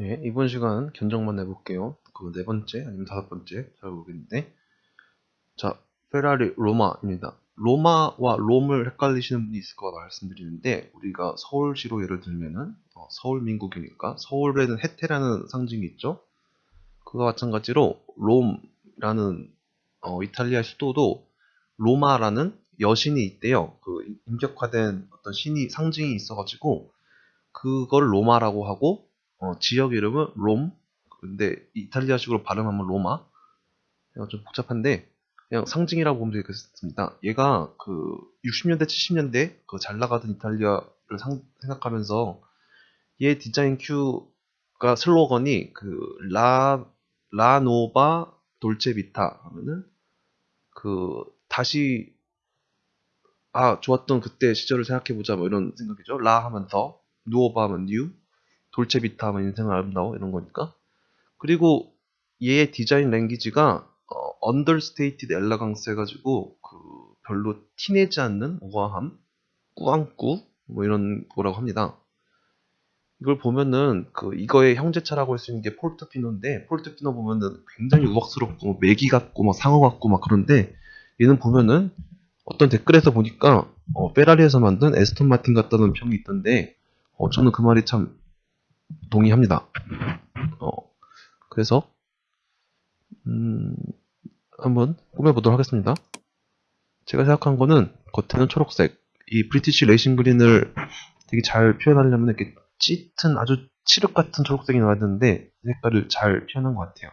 예, 이번 시간 견적만 해볼게요. 그 네 번째 아니면 다섯 번째 잘 모르겠는데 자 페라리 로마입니다. 로마와 롬을 헷갈리시는 분이 있을 거라 말씀드리는데 우리가 서울시로 예를 들면은 어, 서울민국이니까 서울에는 해태라는 상징이 있죠. 그와 마찬가지로 롬이라는 어, 이탈리아 수도도 로마라는 여신이 있대요. 그 인격화된 어떤 신이 상징이 있어가지고 그걸 로마라고 하고 어, 지역 이름은 롬. 근데 이탈리아식으로 발음하면 로마. 좀 복잡한데 그냥 상징이라고 보면 되겠습니다. 얘가 그 60년대 70년대 그 잘 나가던 이탈리아를 상, 생각하면서 얘 디자인 큐가 슬로건이 그 라 라노바 돌체 비타 하면은 그 다시 아 좋았던 그때 시절을 생각해보자 뭐 이런 생각이죠. La 하면 the, Nuova 하면 new, Dolce Vita 하면 인생은 아름다워 이런 거니까. 그리고 얘의 디자인 language가 어, understated elegance 해가지고 그 별로 티내지 않는 우아함, 꾸안꾸 뭐 이런 거라고 합니다. 이걸 보면은 그 이거의 형제차라고 할 수 있는 게 포르토피노인데 포르토피노 보면은 굉장히 우악스럽고 뭐 메기 같고 막 상어 같고 막 그런데 얘는 보면은 어떤 댓글에서 보니까 어, 페라리에서 만든 에스톤 마틴 같다는 평이 있던데 어, 저는 그 말이 참 동의합니다. 어, 그래서 음, 한번 꾸며보도록 하겠습니다. 제가 생각한 거는 겉에는 초록색, 이 브리티시 레이싱 그린을 되게 잘 표현하려면 이렇게 짙은 아주 칠흑 같은 초록색이 나와야 되는데 색깔을 잘 표현한 것 같아요.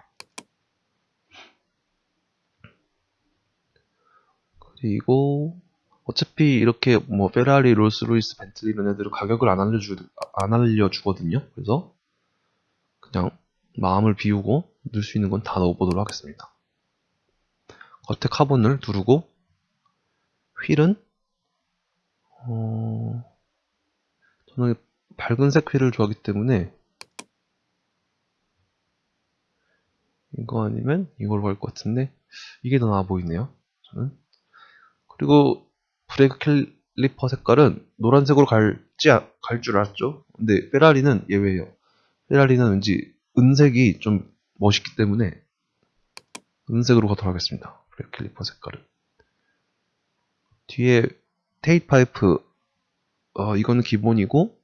그리고 어차피 이렇게 뭐 페라리, 롤스로이스, 벤틀리 이런 애들은 가격을 안 알려주 안 알려주거든요. 그래서 그냥 마음을 비우고 넣을 수 있는 건 다 넣어보도록 하겠습니다. 겉에 카본을 두르고 휠은 어... 저는 밝은색 휠을 좋아하기 때문에 이거 아니면 이걸로 갈 것 같은데 이게 더 나아 보이네요 저는 그리고 브레이크 캘 리퍼 색깔은 노란색으로 갈지 갈 줄 알았죠? 근데 페라리는 예외예요. 페라리는 왠지 은색이 좀 멋있기 때문에 은색으로 가도록 하겠습니다. 브레이크 캘리퍼 색깔은 뒤에 tail pipe. 어, 이거는 기본이고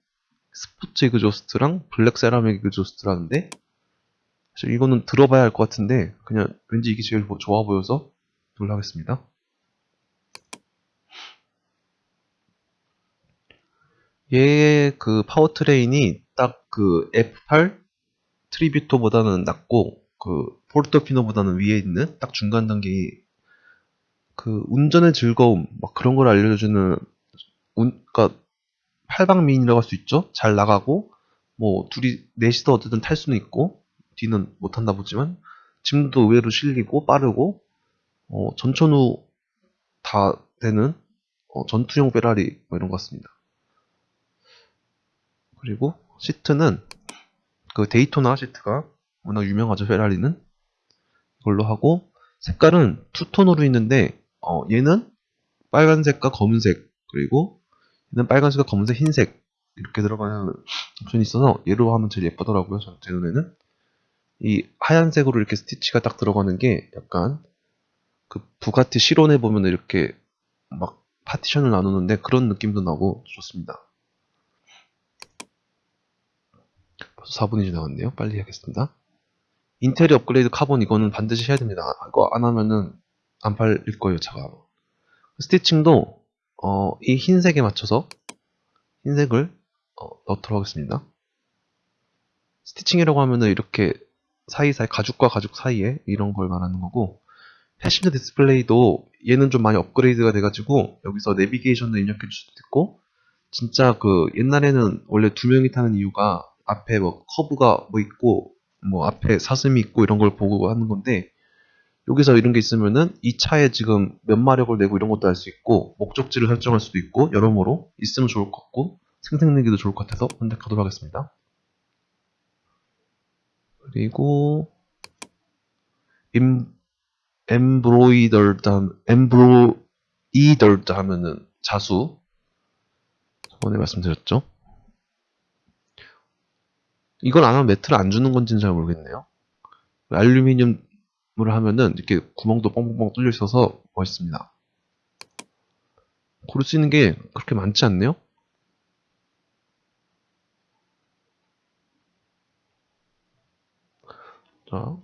스포츠 exhaust랑 black ceramic exhaust라는데 사실 이거는 들어봐야 할 것 같은데 그냥 왠지 이게 제일 좋아 보여서 놀라겠습니다. 얘의 그 파워트레인이 딱 그 F8 트리뷰토보다는 낮고 그 포르토피노보다는 위에 있는 딱 중간 단계의 그 운전의 즐거움 막 그런 걸 알려주는 운, 그러니까 팔방미인이라고 할 수 있죠. 잘 나가고 뭐 둘이 넷이서 어쨌든 탈 수는 있고 뒤는 못 탄다 보지만 짐도 의외로 실리고 빠르고 어, 전천후 다 되는 어, 전투용 페라리 뭐 이런 것 같습니다. 그리고 시트는 그 데이토나 시트가 워낙 유명하죠 페라리는. 이걸로 하고 색깔은 투톤으로 있는데 어, 얘는 빨간색과 검은색 그리고 얘는 빨간색과 검은색 흰색 이렇게 들어가는 옵션이 있어서 얘로 하면 제일 예쁘더라고요 제 눈에는. 이 하얀색으로 이렇게 스티치가 딱 들어가는 게 약간 그 부가티 시론에 보면 이렇게 막 파티션을 나누는데 그런 느낌도 나고 좋습니다 벌써 4분이 지나갔네요. 빨리 해야겠습니다. 인테리어 업그레이드 카본 이거는 반드시 해야 됩니다. 이거 안 하면은 안 팔릴 거예요 차가. stitching도 어, 이 흰색에 맞춰서 흰색을 어, 넣도록 하겠습니다. stitching이라고 하면은 이렇게 사이사이 가죽과 가죽 사이에 이런 걸 말하는 거고 passenger 디스플레이도 얘는 좀 많이 업그레이드가 돼가지고 여기서 내비게이션도 입력해 줄 수도 있고 진짜 그 옛날에는 원래 두 명이 타는 이유가 앞에 뭐 커브가 뭐 있고 뭐 앞에 사슴이 있고 이런 걸 보고 하는 건데 여기서 이런 게 있으면은 이 차에 지금 몇 마력을 내고 이런 것도 할수 있고 목적지를 설정할 수도 있고 여러모로 있으면 좋을 것 같고 생생내기도 좋을 것 같아서 선택하도록 하겠습니다. 그리고 임, 엠브로이더드 엠브로이더드 하면은 자수 저번에 말씀드렸죠. 이걸 안 하면 매트를 안 주는 건지는 잘 모르겠네요. 알루미늄을 하면은 이렇게 구멍도 뻥뻥뻥 뚫려 있어서 멋있습니다. 수 있는 게 그렇게 많지 않네요? 자.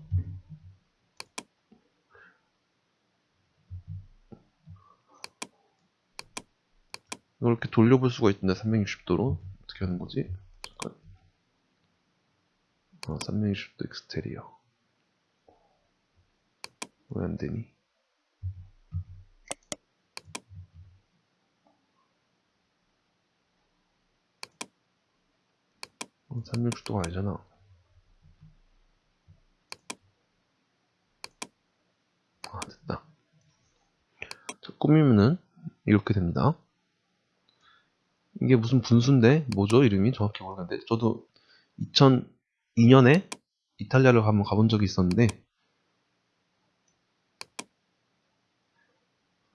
이걸 이렇게 돌려볼 수가 있던데 360도로 어떻게 하는 거지? 잠깐 어, 360도 엑스테리어. 왜 안 되니? 어, 360도가 아니잖아. 아 됐다. 자, 꾸미면은 이렇게 됩니다. 이게 무슨 분수인데? 뭐죠? 이름이? 정확히 모르겠는데. 저도 2002년에 이탈리아를 한번 가본 적이 있었는데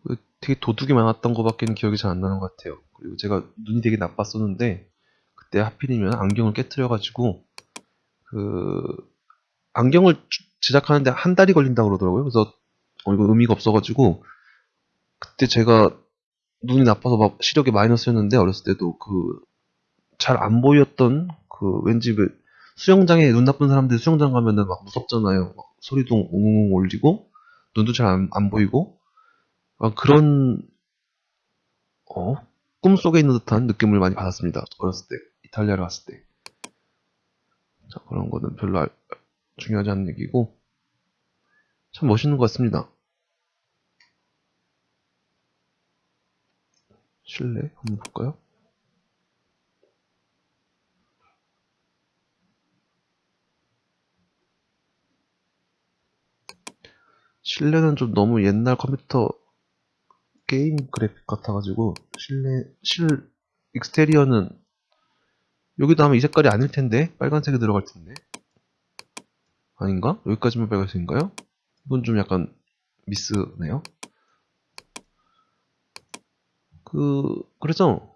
그 되게 도둑이 많았던 것밖에 는 기억이 잘 안 나는 것 같아요. 그리고 제가 눈이 되게 나빴었는데 그때 하필이면 안경을 깨뜨려가지고 그 안경을 제작하는데 한 달이 걸린다고 그러더라고요. 그래서 어 이거 의미가 없어가지고 그때 제가 눈이 나빠서 막 시력이 마이너스였는데 어렸을 때도 그 잘 안 보였던 그 왠지 그 수영장에 눈 나쁜 사람들 수영장 가면은 막 무섭잖아요. 막 소리도 웅웅 울리고 눈도 잘안 안 보이고 막 그런 어 꿈속에 있는 듯한 느낌을 많이 받았습니다. 어렸을 때 이탈리아를 갔을 때. 자 그런 거는 별로 알- 중요하지 않은 얘기고 참 멋있는 것 같습니다. 실내 한번 볼까요? 실내는 좀 너무 옛날 컴퓨터 게임 그래픽 같아가지고 실내 실 익스테리어는 여기도 하면 이 색깔이 아닐 텐데 빨간색이 들어갈 텐데 아닌가? 여기까지만 빨간색인가요? 이건 좀 약간 미스네요. 그 그래서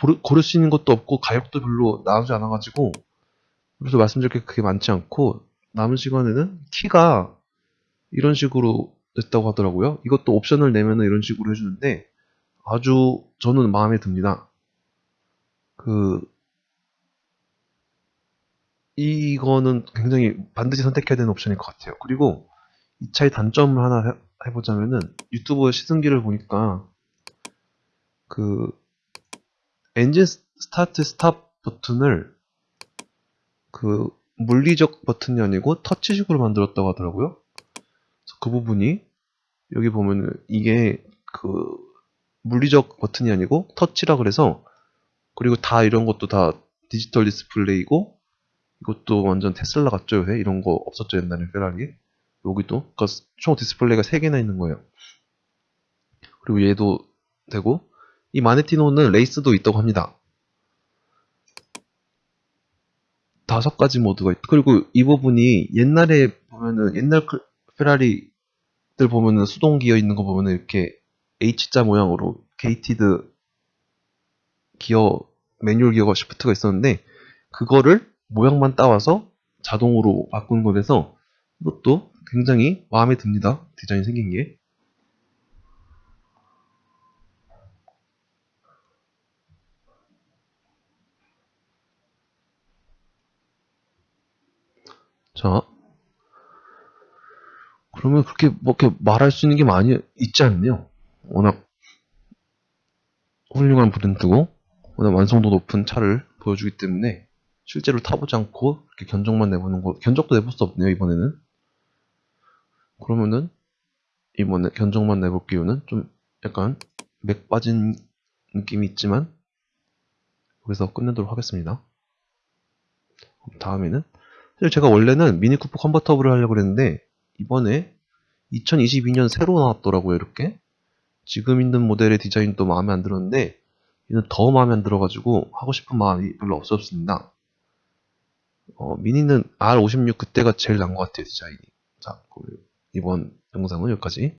고르, 고를 수 있는 것도 없고 가격도 별로 나오지 않아가지고 그래서 말씀드릴 게 그게 많지 않고 남은 시간에는 키가 이런 식으로 됐다고 하더라고요. 이것도 옵션을 내면은 이런 식으로 해주는데 아주 저는 마음에 듭니다. 그 이거는 굉장히 반드시 선택해야 되는 옵션일 것 같아요. 그리고 이 차의 단점을 하나 해- 해보자면은 유튜브 시승기를 보니까 그 엔진 s- start stop 버튼을 그 물리적 버튼이 아니고 터치식으로 만들었다고 하더라고요. 그 부분이 여기 보면은 이게 그 물리적 버튼이 아니고 터치라 그래서 그리고 다 이런 것도 다 디지털 디스플레이고 이것도 완전 테슬라 같죠 요새? 이런 거 없었죠 옛날에 페라리 여기도? 그러니까 총 디스플레이가 3개나 있는 거예요. 그리고 얘도 되고 이 마네티노는 레이스도 있다고 합니다. 다섯 가지 모드가 있 그리고 이 부분이 옛날에 보면은 옛날 그 페라리 들 보면은 수동 기어 있는 거 보면은 이렇게 H자 모양으로 gated 기어 매뉴얼 기어가 shift가 있었는데 그거를 모양만 따와서 자동으로 바꾸는 거라서 이것도 굉장히 마음에 듭니다. 디자인 생긴 게. 자. 그러면 그렇게 뭐 이렇게 말할 수 있는 게 많이 있지 않네요. 워낙 훌륭한 브랜드고 워낙 완성도 높은 차를 보여주기 때문에 실제로 타보지 않고 이렇게 견적만 내보는 거 견적도 내볼 수 없네요 이번에는 그러면은 이번에 견적만 내볼 기회는 좀 약간 맥 빠진 느낌이 있지만 여기서 끝내도록 하겠습니다 다음에는 사실 제가 원래는 미니 쿠퍼 컨버터블을 하려고 했는데 이번에 2022년 새로 나왔더라고요 이렇게. 지금 있는 모델의 디자인도 마음에 안 들었는데 얘는 더 마음에 안 들어가지고 하고 싶은 마음이 별로 없었습니다. 어, 미니는 R56 그때가 제일 나은 것 같아요 디자인이. 자 이번 영상은 여기까지